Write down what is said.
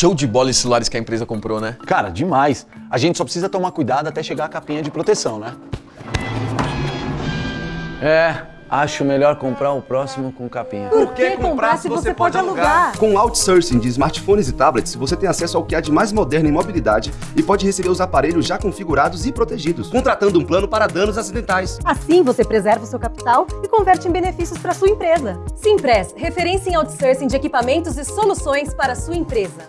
show de bola esses celulares que a empresa comprou, né? Cara, demais. A gente só precisa tomar cuidado até chegar a capinha de proteção, né? É, acho melhor comprar o próximo com capinha. Por que comprar se você pode alugar? Com outsourcing de smartphones e tablets, você tem acesso ao que há de mais moderno em mobilidade e pode receber os aparelhos já configurados e protegidos, contratando um plano para danos acidentais. Assim você preserva o seu capital e converte em benefícios para sua empresa. Simpress, referência em outsourcing de equipamentos e soluções para a sua empresa.